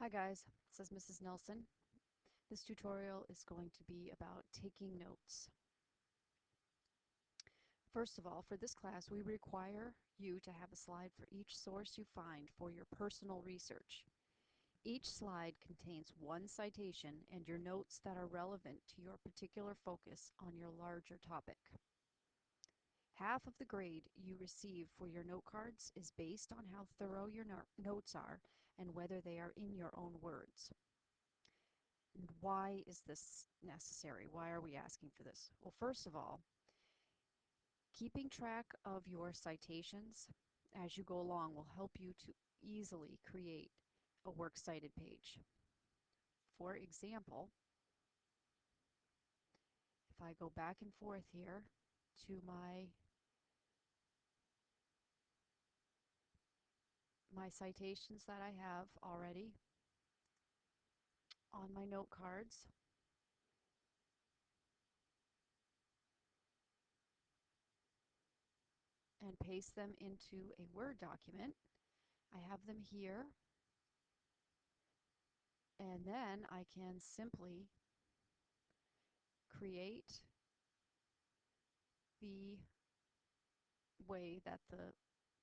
Hi guys, is Mrs. Nelson. This tutorial is going to be about taking notes. First of all, for this class we require you to have a slide for each source you find for your personal research. Each slide contains one citation and your notes that are relevant to your particular focus on your larger topic. Half of the grade you receive for your note cards is based on how thorough your no notes are and whether they are in your own words. And why is this necessary? Why are we asking for this? Well, first of all, keeping track of your citations as you go along will help you to easily create a works cited page. For example, if I go back and forth here to my my citations that I have already on my note cards. and paste them into a Word document. I have them here and then I can simply create the way that the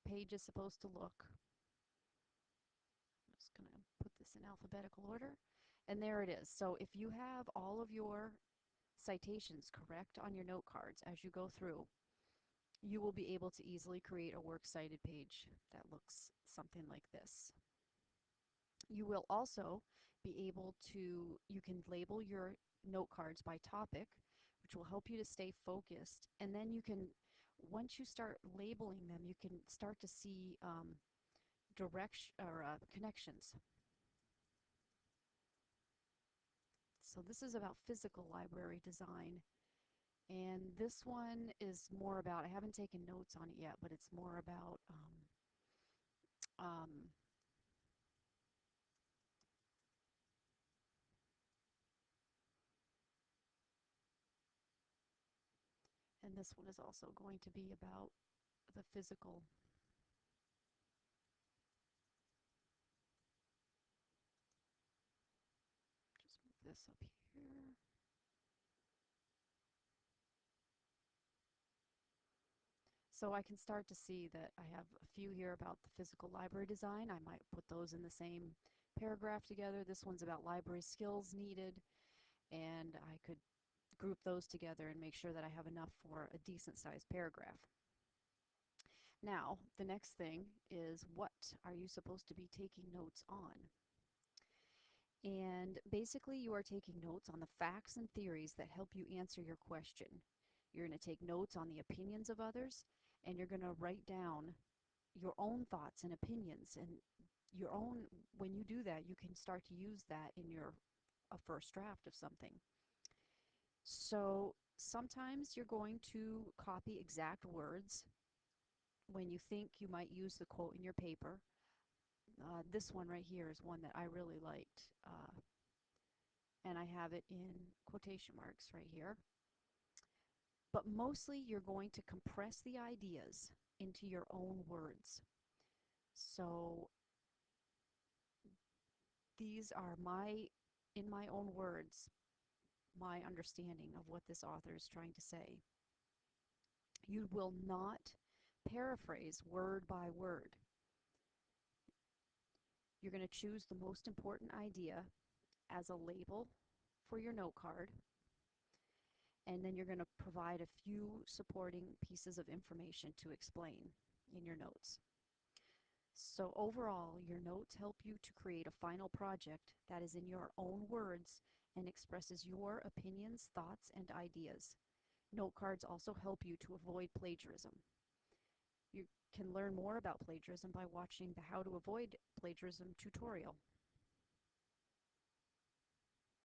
page is supposed to look in alphabetical order. And there it is. So if you have all of your citations correct on your note cards as you go through, you will be able to easily create a works cited page that looks something like this. You will also be able to, you can label your note cards by topic, which will help you to stay focused. And then you can, once you start labeling them, you can start to see um, direction or uh, connections. So this is about physical library design. And this one is more about, I haven't taken notes on it yet, but it's more about um, um, and this one is also going to be about the physical this up here. So I can start to see that I have a few here about the physical library design. I might put those in the same paragraph together. This one's about library skills needed and I could group those together and make sure that I have enough for a decent sized paragraph. Now, the next thing is what are you supposed to be taking notes on? And basically, you are taking notes on the facts and theories that help you answer your question. You're going to take notes on the opinions of others, and you're going to write down your own thoughts and opinions. And your own, when you do that, you can start to use that in your a first draft of something. So sometimes you're going to copy exact words when you think you might use the quote in your paper. Uh, this one right here is one that I really liked. Uh, and I have it in quotation marks right here. But mostly you're going to compress the ideas into your own words. So these are my, in my own words, my understanding of what this author is trying to say. You will not paraphrase word by word. You're going to choose the most important idea as a label for your note card and then you're going to provide a few supporting pieces of information to explain in your notes. So overall, your notes help you to create a final project that is in your own words and expresses your opinions, thoughts, and ideas. Note cards also help you to avoid plagiarism. You can learn more about plagiarism by watching the How to Avoid Plagiarism tutorial.